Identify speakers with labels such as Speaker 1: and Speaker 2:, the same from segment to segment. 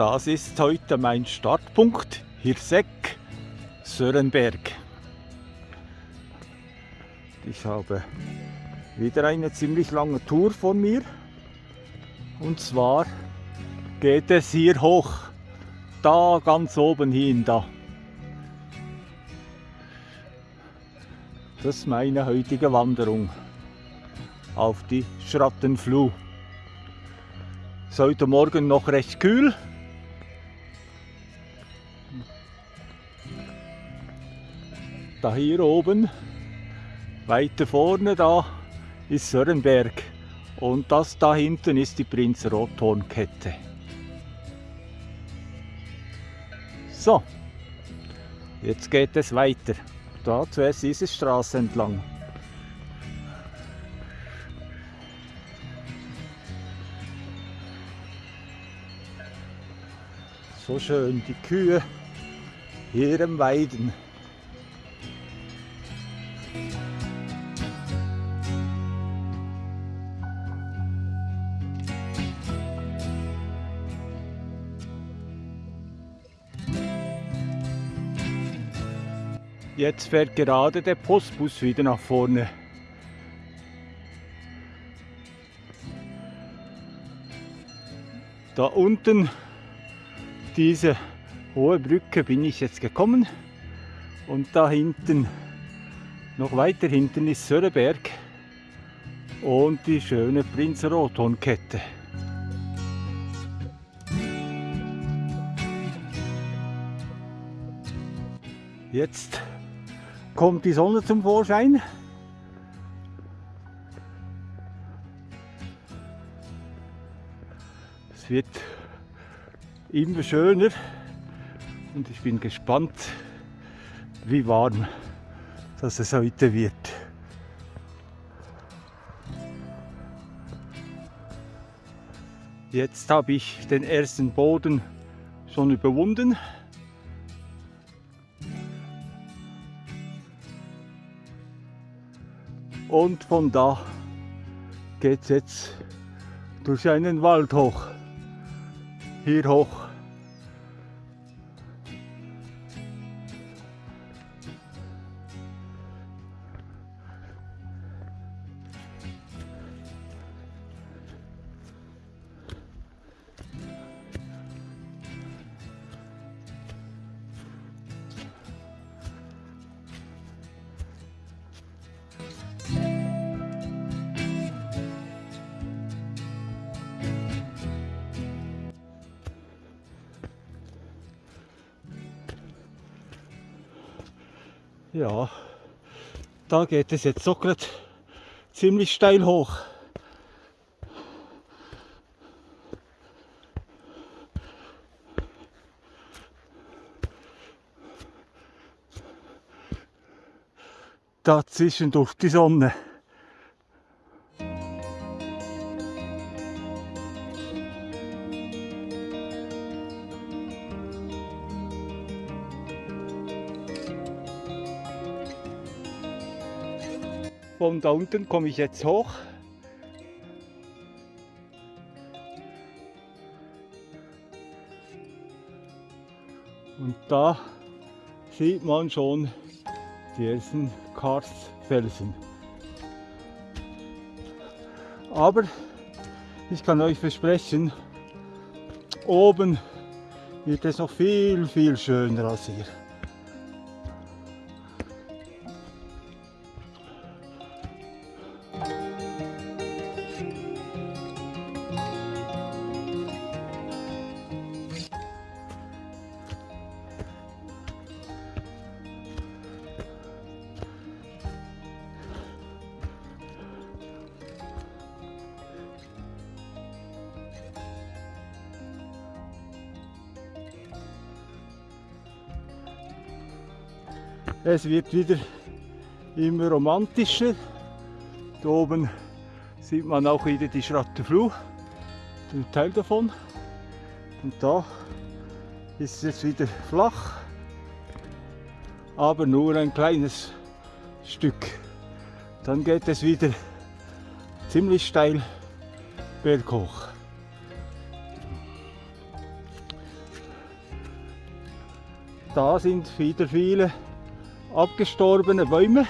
Speaker 1: das ist heute mein Startpunkt, Hirseck, Sörenberg. Ich habe wieder eine ziemlich lange Tour vor mir. Und zwar geht es hier hoch, da ganz oben hin, da. Das ist meine heutige Wanderung auf die Schrattenfluh. Es ist heute Morgen noch recht kühl. Da hier oben, weiter vorne da, ist Sörenberg. Und das da hinten ist die Prinz Rothornkette. So, jetzt geht es weiter. Da zuerst diese Straße entlang. So schön die Kühe hier im Weiden. Jetzt fährt gerade der Postbus wieder nach vorne. Da unten diese hohe Brücke bin ich jetzt gekommen und da hinten, noch weiter hinten ist Söreberg und die schöne Prinz Rothornkette. Jetzt kommt die Sonne zum Vorschein. Es wird immer schöner und ich bin gespannt, wie warm das es heute wird. Jetzt habe ich den ersten Boden schon überwunden. Und von da geht es jetzt durch einen Wald hoch hier hoch. Ja, da geht es jetzt so gerade ziemlich steil hoch. Dazwischen durch die Sonne. Von da unten komme ich jetzt hoch. Und da sieht man schon die ersten Karstfelsen. Aber ich kann euch versprechen, oben wird es noch viel, viel schöner als hier. Es wird wieder immer romantischer. Da oben sieht man auch wieder die Schrattenfluh, den Teil davon. Und da ist es jetzt wieder flach, aber nur ein kleines Stück. Dann geht es wieder ziemlich steil berghoch. Da sind wieder viele abgestorbene Bäume.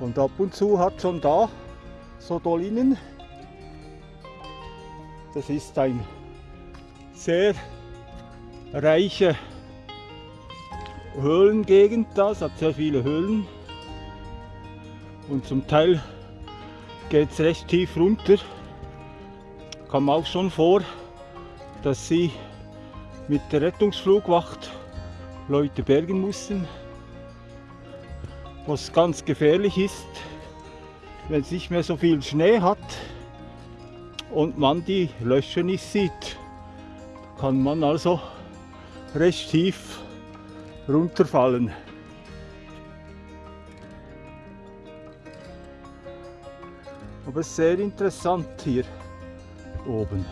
Speaker 1: Und ab und zu hat schon da so Dolinen. Das ist ein sehr reiche Höhlengegend da, es hat sehr viele Höhlen und zum Teil geht es recht tief runter. Kam auch schon vor, dass sie mit der Rettungsflugwacht Leute bergen mussten, was ganz gefährlich ist, wenn es nicht mehr so viel Schnee hat und man die Löcher nicht sieht. Kann man also recht tief runterfallen. Aber sehr interessant hier oben.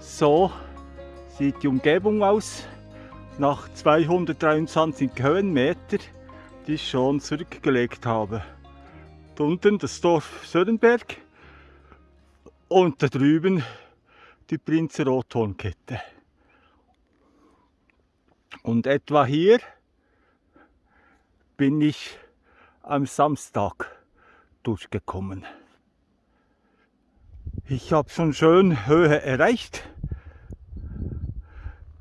Speaker 1: So sieht die Umgebung aus nach 223 Höhenmeter, die ich schon zurückgelegt habe. Da unten das Dorf Sörenberg und da drüben die Prinzer Rothornkette. Und etwa hier bin ich am Samstag durchgekommen. Ich habe schon schön Höhe erreicht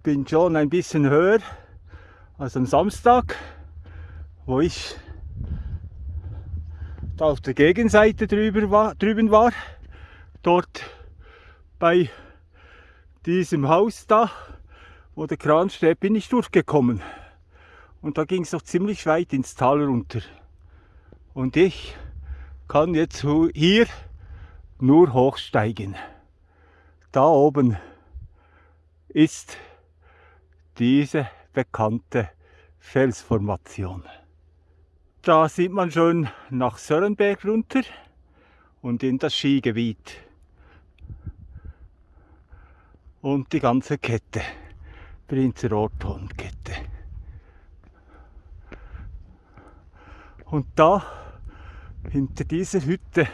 Speaker 1: bin schon ein bisschen höher als am Samstag, wo ich da auf der Gegenseite drüber war, drüben war. Dort bei diesem Haus da, wo der Kran steht, bin ich durchgekommen. Und da ging es noch ziemlich weit ins Tal runter. Und ich kann jetzt hier nur hochsteigen. Da oben ist diese bekannte Felsformation. Da sieht man schon nach Sörenberg runter und in das Skigebiet. Und die ganze Kette, Prinzer Orton-Kette. Und da, hinter dieser Hütte,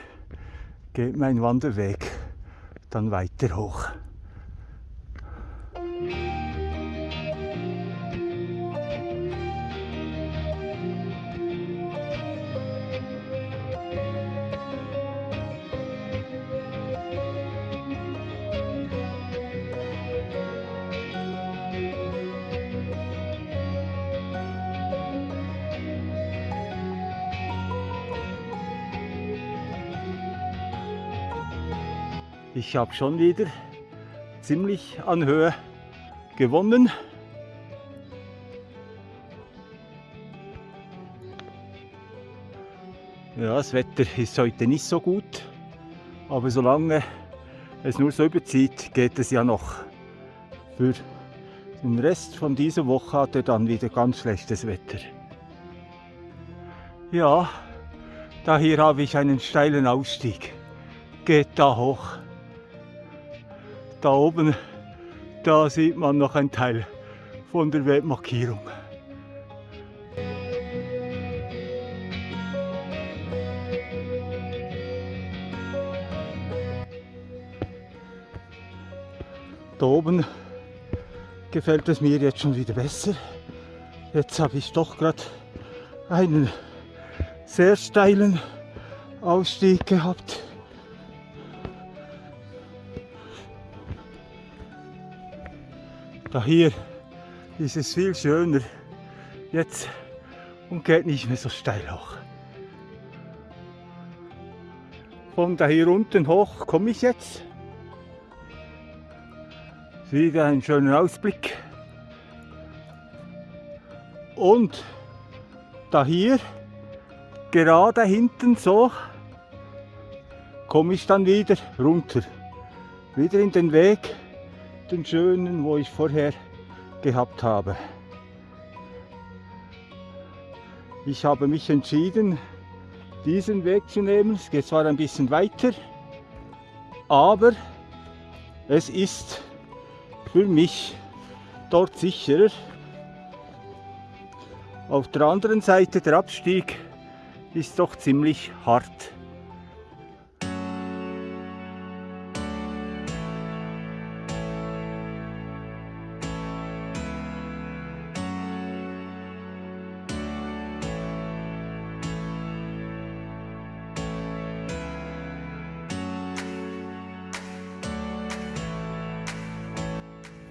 Speaker 1: geht mein Wanderweg dann weiter hoch. Ich habe schon wieder ziemlich an Höhe gewonnen. Ja, das Wetter ist heute nicht so gut, aber solange es nur so überzieht, geht es ja noch. Für den Rest von dieser Woche hat er dann wieder ganz schlechtes Wetter. Ja, da hier habe ich einen steilen Ausstieg. Geht da hoch. Da oben, da sieht man noch ein Teil von der Webmarkierung. Da oben gefällt es mir jetzt schon wieder besser. Jetzt habe ich doch gerade einen sehr steilen Ausstieg gehabt. Da hier ist es viel schöner jetzt und geht nicht mehr so steil hoch. Von da hier unten hoch komme ich jetzt. Wieder ein schöner Ausblick. Und da hier, gerade hinten so, komme ich dann wieder runter. Wieder in den Weg den schönen, wo ich vorher gehabt habe. Ich habe mich entschieden, diesen Weg zu nehmen. Es geht zwar ein bisschen weiter, aber es ist für mich dort sicherer. Auf der anderen Seite der Abstieg ist doch ziemlich hart.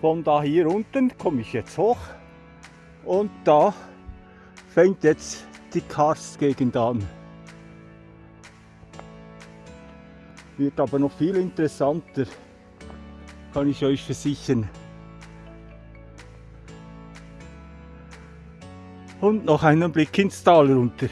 Speaker 1: Von da hier unten komme ich jetzt hoch und da fängt jetzt die Karstgegend an. Wird aber noch viel interessanter, kann ich euch versichern. Und noch einen Blick ins Tal runter.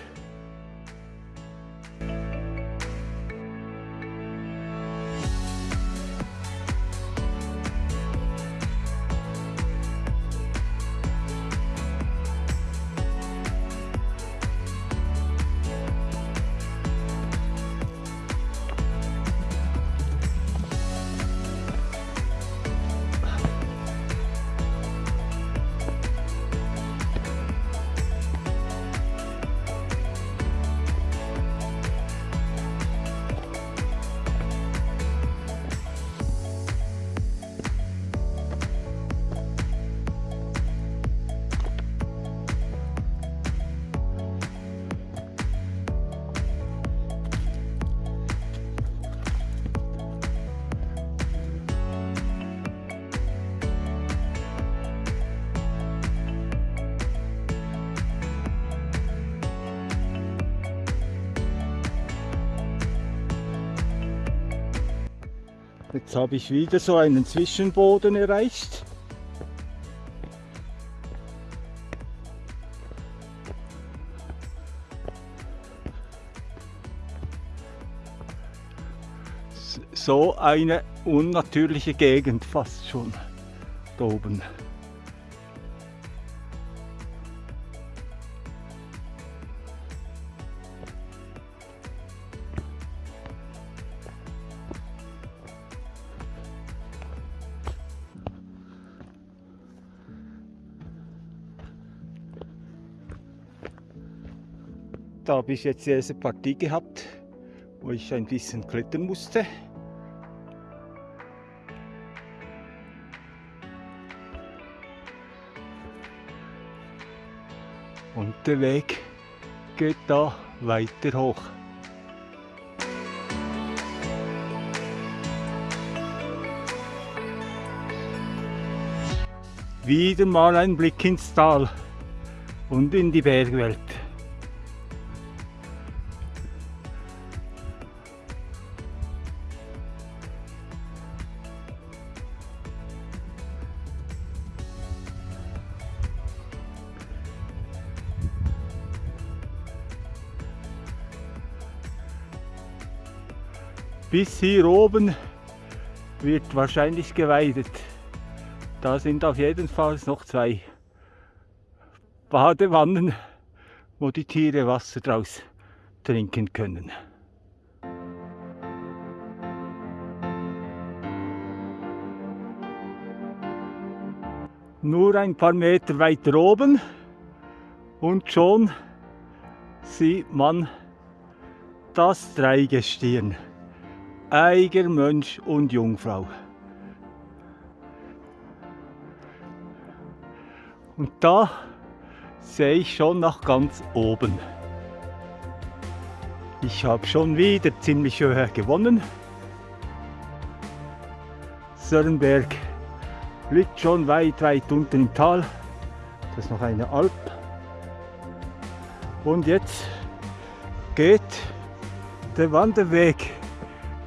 Speaker 1: Jetzt habe ich wieder so einen Zwischenboden erreicht. So eine unnatürliche Gegend fast schon da oben. Habe ich jetzt die erste Partie gehabt, wo ich ein bisschen klettern musste. Und der Weg geht da weiter hoch. Wieder mal ein Blick ins Tal und in die Bergwelt. Bis hier oben wird wahrscheinlich geweidet. Da sind auf jeden Fall noch zwei Badewannen, wo die Tiere Wasser draus trinken können. Nur ein paar Meter weiter oben und schon sieht man das Dreigestirn. Eiger, Mönch und Jungfrau. Und da sehe ich schon nach ganz oben. Ich habe schon wieder ziemlich höher gewonnen. Sörnberg liegt schon weit, weit unten im Tal. Das ist noch eine Alp. Und jetzt geht der Wanderweg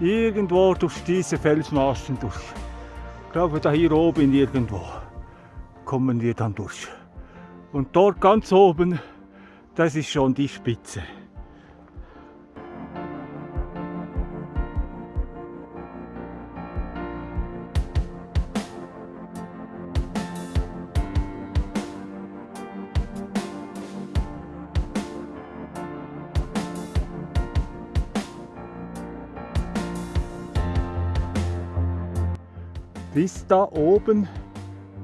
Speaker 1: irgendwo durch diese Felsmaßen durch. Ich glaube, da hier oben irgendwo kommen wir dann durch. Und dort ganz oben, das ist schon die Spitze. Bis da oben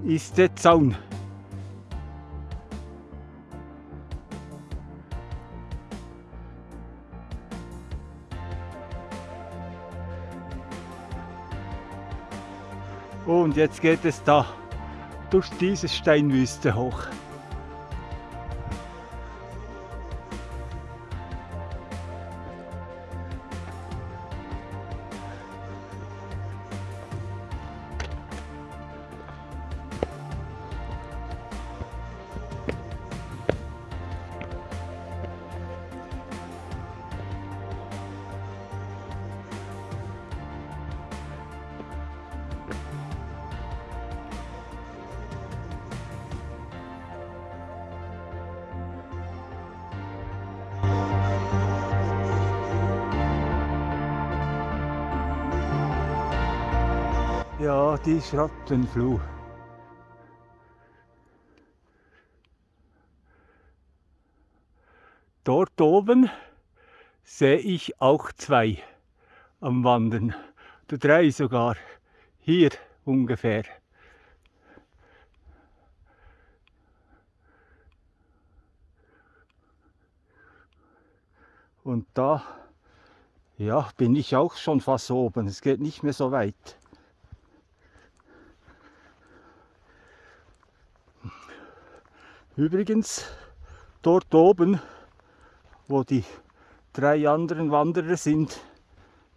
Speaker 1: ist der Zaun. Und jetzt geht es da durch diese Steinwüste hoch. Ja, die Schattenfluh. Dort oben sehe ich auch zwei am Wandern. Oder drei sogar. Hier ungefähr. Und da ja, bin ich auch schon fast oben. Es geht nicht mehr so weit. Übrigens, dort oben, wo die drei anderen Wanderer sind,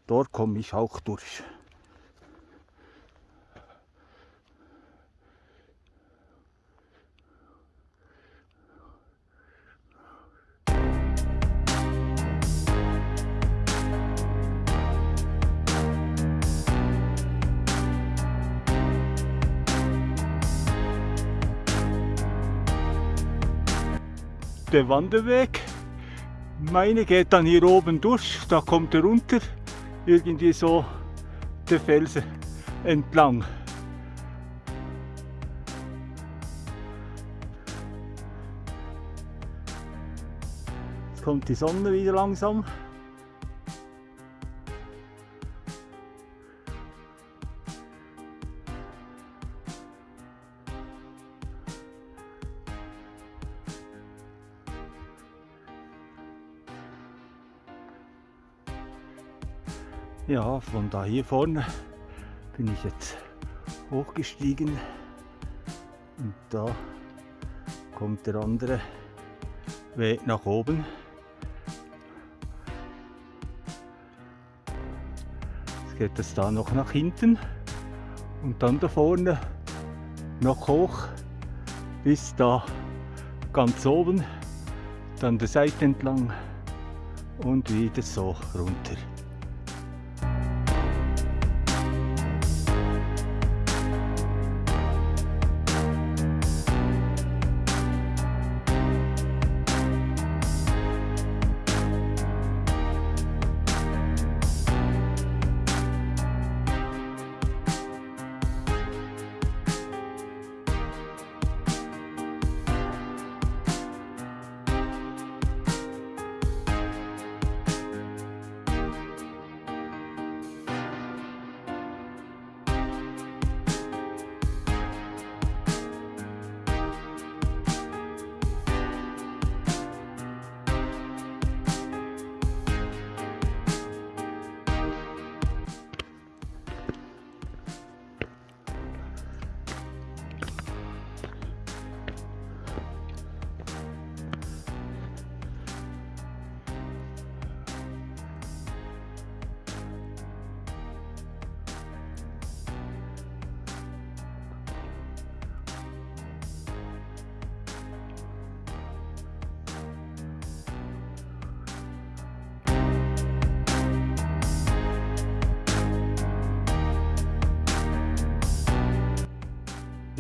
Speaker 1: dort komme ich auch durch. Der Wanderweg. Meine geht dann hier oben durch, da kommt er runter, irgendwie so der Felsen entlang. Jetzt kommt die Sonne wieder langsam. Ja, von da hier vorne bin ich jetzt hochgestiegen und da kommt der andere Weg nach oben. Jetzt geht es da noch nach hinten und dann da vorne noch hoch bis da ganz oben, dann der Seite entlang und wieder so runter.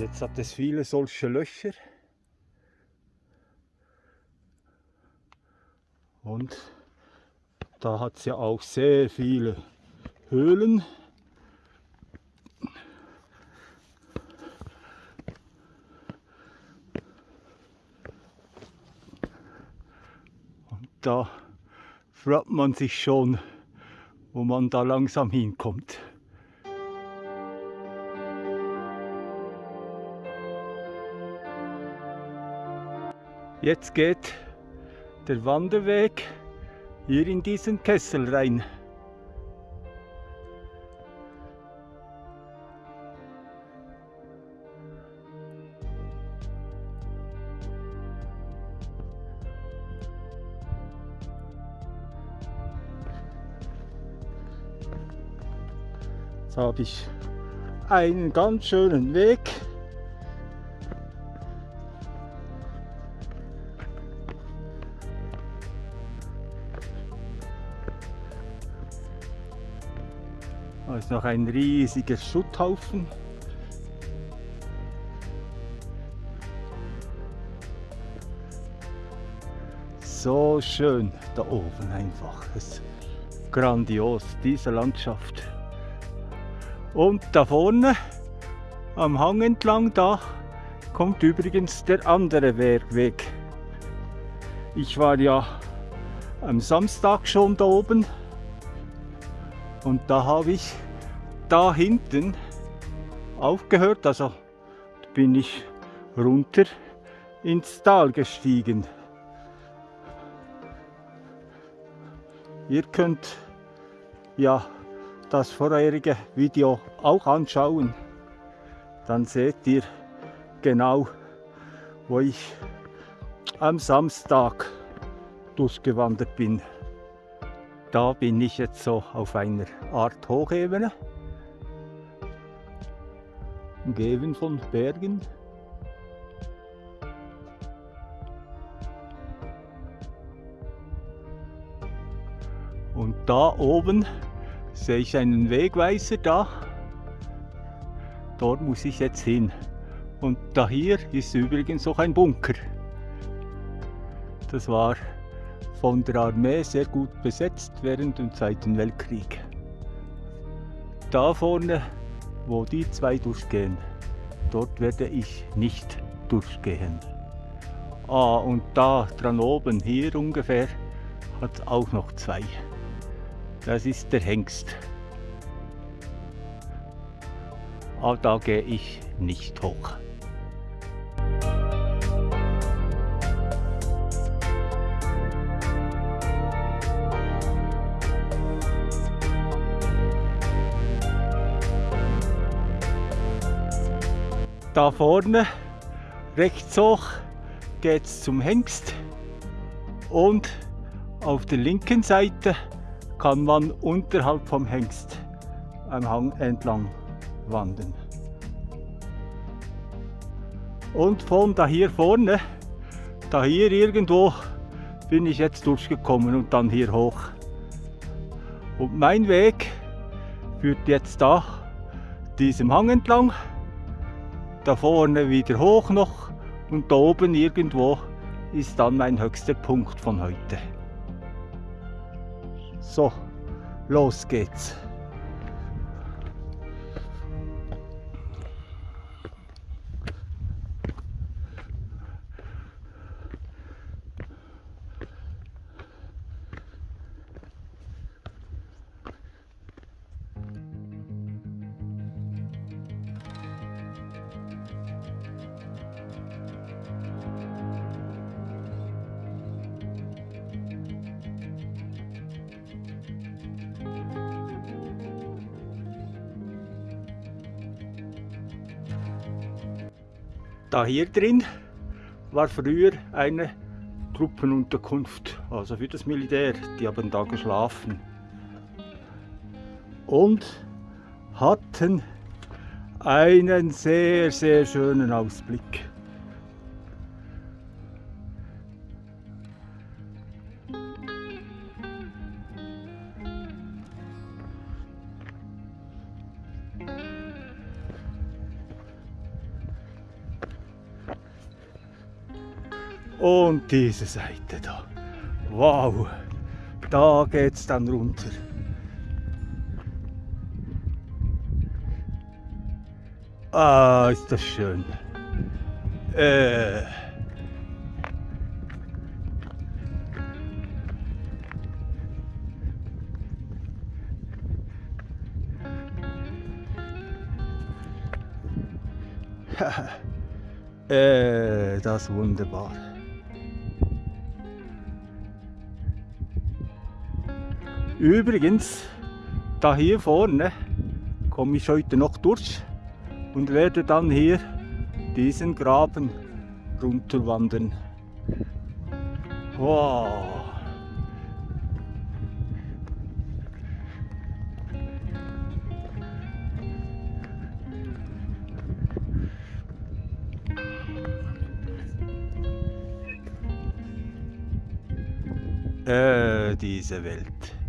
Speaker 1: Jetzt hat es viele solche Löcher. Und da hat es ja auch sehr viele Höhlen. Und da fragt man sich schon, wo man da langsam hinkommt. Jetzt geht der Wanderweg hier in diesen Kessel rein. Jetzt habe ich einen ganz schönen Weg. Noch ein riesiger Schutthaufen. So schön da oben einfach. Es ist grandios, diese Landschaft. Und da vorne am Hang entlang, da kommt übrigens der andere Weg. Ich war ja am Samstag schon da oben und da habe ich da hinten aufgehört, also bin ich runter ins Tal gestiegen. Ihr könnt ja das vorherige Video auch anschauen. Dann seht ihr genau, wo ich am Samstag durchgewandert bin. Da bin ich jetzt so auf einer Art Hochebene, umgeben von Bergen. Und da oben sehe ich einen Wegweiser da. Dort muss ich jetzt hin. Und da hier ist übrigens auch ein Bunker. Das war von der Armee sehr gut besetzt während dem Zweiten Weltkrieg. Da vorne, wo die zwei durchgehen, dort werde ich nicht durchgehen. Ah, und da dran oben, hier ungefähr, hat auch noch zwei. Das ist der Hengst. Aber da gehe ich nicht hoch. Da vorne, rechts hoch, geht es zum Hengst und auf der linken Seite kann man unterhalb vom Hengst am Hang entlang wandern. Und von da hier vorne, da hier irgendwo bin ich jetzt durchgekommen und dann hier hoch. Und mein Weg führt jetzt da diesem Hang entlang da vorne wieder hoch noch und da oben irgendwo ist dann mein höchster Punkt von heute. So, los geht's. Hier drin war früher eine Truppenunterkunft, also für das Militär. Die haben da geschlafen und hatten einen sehr, sehr schönen Ausblick. Und diese Seite da. Wow, da geht es dann runter. Ah, ist das schön. Äh. äh, das ist wunderbar. Übrigens, da hier vorne komme ich heute noch durch und werde dann hier diesen Graben runterwandern. Wow! Äh, diese Welt.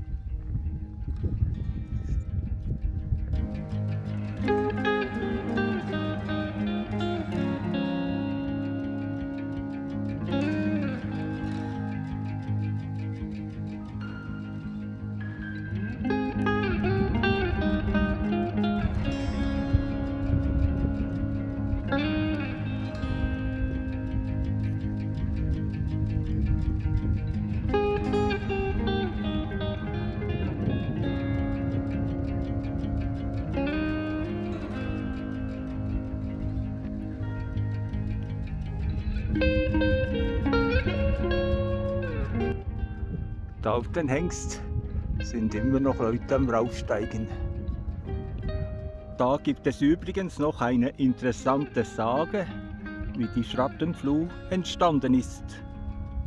Speaker 1: Auf den Hengst sind immer noch Leute am Raufsteigen. Da gibt es übrigens noch eine interessante Sage, wie die Schrattenfluh entstanden ist.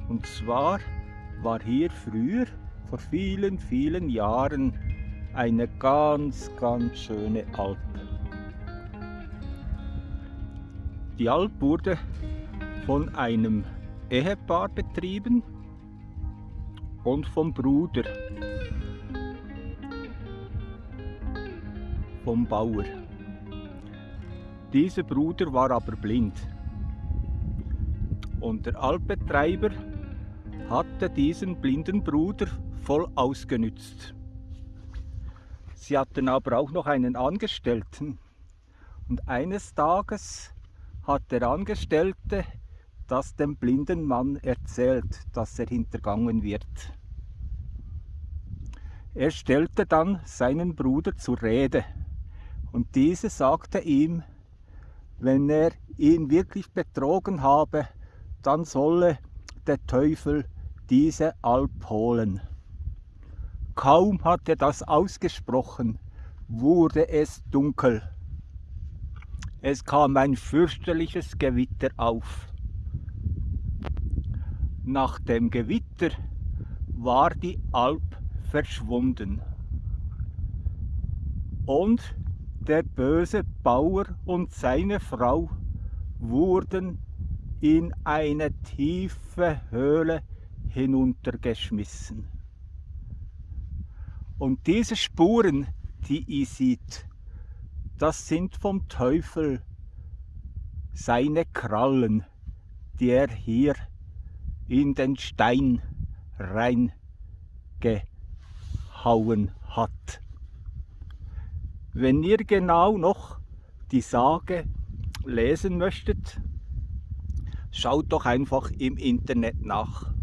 Speaker 1: Und zwar war hier früher, vor vielen, vielen Jahren, eine ganz, ganz schöne Alp. Die Alp wurde von einem Ehepaar betrieben und vom Bruder, vom Bauer. Dieser Bruder war aber blind und der Altbetreiber hatte diesen blinden Bruder voll ausgenützt. Sie hatten aber auch noch einen Angestellten und eines Tages hat der Angestellte das dem blinden Mann erzählt, dass er hintergangen wird. Er stellte dann seinen Bruder zur Rede und dieser sagte ihm, wenn er ihn wirklich betrogen habe, dann solle der Teufel diese Alp holen. Kaum hat er das ausgesprochen, wurde es dunkel. Es kam ein fürchterliches Gewitter auf. Nach dem Gewitter war die Alp verschwunden. Und der böse Bauer und seine Frau wurden in eine tiefe Höhle hinuntergeschmissen. Und diese Spuren, die ihr seht, das sind vom Teufel seine Krallen, die er hier in den Stein reingehauen hat. Wenn ihr genau noch die Sage lesen möchtet, schaut doch einfach im Internet nach.